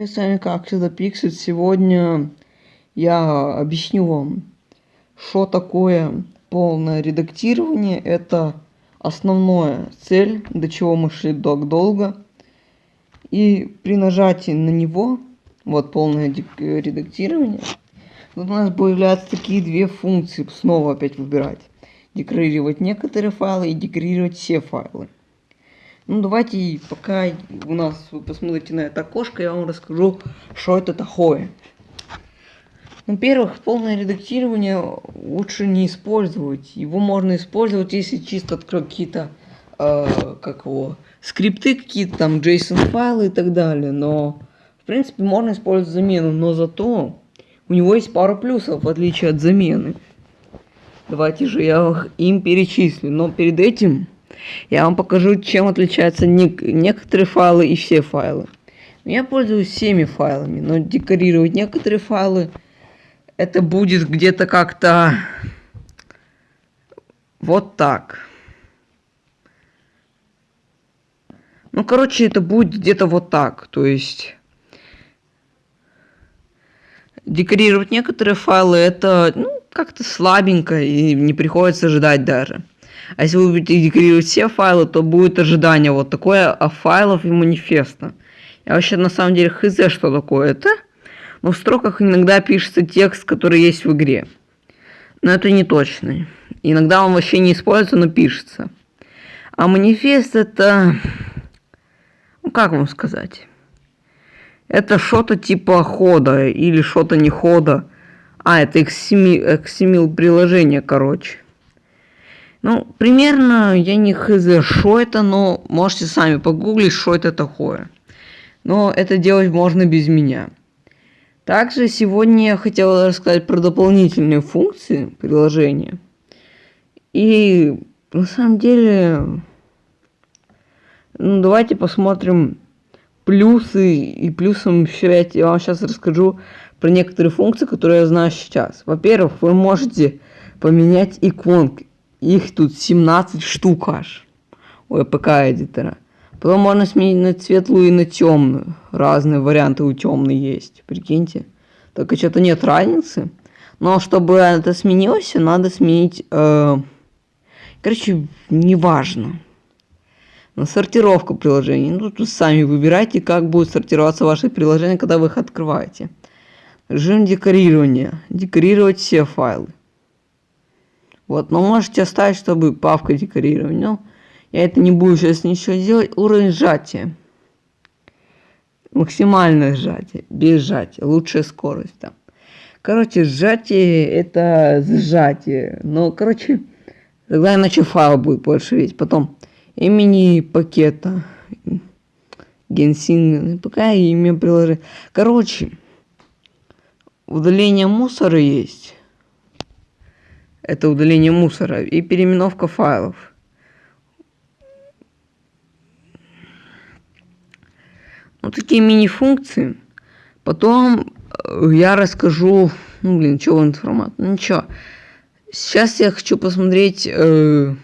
С вами как всегда Пиксель. Сегодня я объясню вам, что такое полное редактирование. Это основная цель, до чего мы шли так долго. И при нажатии на него, вот полное редактирование, у нас появляются такие две функции, снова опять выбирать. Декорировать некоторые файлы и декорировать все файлы. Ну давайте, пока у нас вы посмотрите на это окошко, я вам расскажу, что это такое. Ну, во-первых, полное редактирование лучше не использовать. Его можно использовать, если чисто открыть какие-то, э, как его, скрипты какие-то, там, JSON файлы и так далее. Но, в принципе, можно использовать замену, но зато у него есть пару плюсов, в отличие от замены. Давайте же я им перечислю. Но перед этим я вам покажу, чем отличаются не некоторые файлы и все файлы. Я пользуюсь всеми файлами, но декорировать некоторые файлы это будет где-то как-то вот так. Ну, короче, это будет где-то вот так. То есть декорировать некоторые файлы это ну, как-то слабенько и не приходится ждать даже. А если вы будете декорировать все файлы, то будет ожидание вот такое а файлов и манифеста. Я вообще на самом деле хз, что такое это. Но в строках иногда пишется текст, который есть в игре. Но это не точно. Иногда он вообще не используется, но пишется. А манифест это... Ну, как вам сказать? Это что-то типа хода или что-то не хода. А, это XML, XML приложение, короче. Ну, примерно, я не хз, что это, но можете сами погуглить, что это такое. Но это делать можно без меня. Также сегодня я хотел рассказать про дополнительные функции приложения. И на самом деле, ну давайте посмотрим плюсы и плюсом еще я вам сейчас расскажу про некоторые функции, которые я знаю сейчас. Во-первых, вы можете поменять иконки их тут 17 штук аж у APK эдитора. Потом можно сменить на светлую и на темную. Разные варианты у темной есть. Прикиньте. Только что-то нет разницы. Но чтобы это сменилось, надо сменить... Э... Короче, неважно. На сортировку приложений. Ну, тут сами выбирайте, как будет сортироваться ваше приложение, когда вы их открываете. Режим декорирования. Декорировать все файлы. Вот, но можете оставить, чтобы папка декорировать. Но я это не буду сейчас ничего делать. Уровень сжатия. Максимальное сжатие, без сжатия, лучшая скорость там. Короче, сжатие это сжатие. Но, короче, тогда иначе файл будет больше видеть. Потом имени пакета. Генсин, пока имя приложить. Короче, удаление мусора есть это удаление мусора и переименовка файлов. Вот такие мини-функции. Потом э, я расскажу, ну блин, что в формат, ну ничего. Сейчас я хочу посмотреть, э,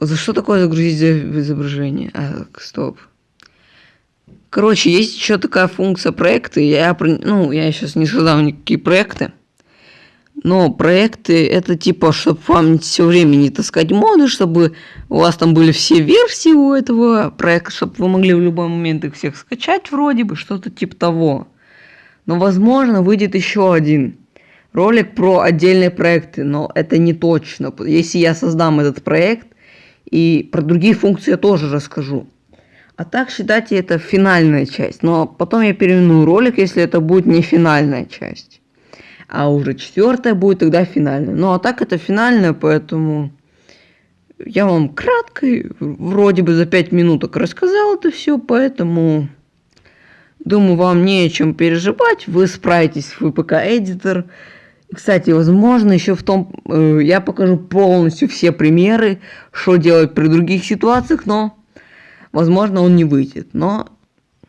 за что такое загрузить изображение. А, стоп. Короче, есть еще такая функция проекты. Я, ну, я сейчас не создал никакие проекты. Но проекты это типа, чтобы вам все время не таскать моды, чтобы у вас там были все версии у этого проекта, чтобы вы могли в любой момент их всех скачать вроде бы, что-то типа того. Но возможно выйдет еще один ролик про отдельные проекты, но это не точно. Если я создам этот проект, и про другие функции я тоже расскажу. А так считайте это финальная часть. Но потом я переименую ролик, если это будет не финальная часть а уже четвертая будет тогда финальная. Ну а так это финальная, поэтому я вам кратко, вроде бы за 5 минуток рассказал это все, поэтому думаю, вам не о чем переживать, вы справитесь в VPK Editor. Кстати, возможно, еще в том, э, я покажу полностью все примеры, что делать при других ситуациях, но, возможно, он не выйдет. Но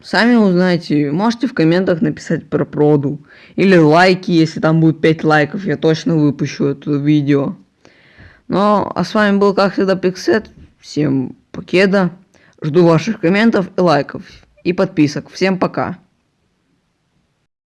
Сами узнаете, можете в комментах написать про проду. Или лайки, если там будет 5 лайков, я точно выпущу это видео. Ну, а с вами был, как всегда, Пиксет. Всем покеда. Жду ваших комментов и лайков. и подписок. Всем пока.